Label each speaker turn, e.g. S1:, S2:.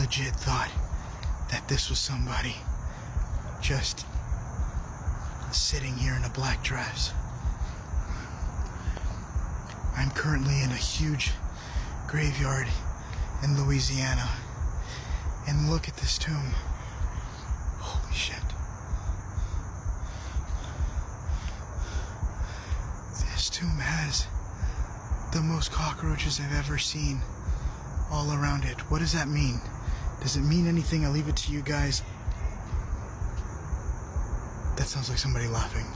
S1: legit thought that this was somebody just sitting here in a black dress. I'm currently in a huge graveyard in Louisiana. And look at this tomb. Holy shit. This tomb has the most cockroaches I've ever seen all around it. What does that mean? Does it mean anything? I'll leave it to you guys. That sounds like somebody laughing.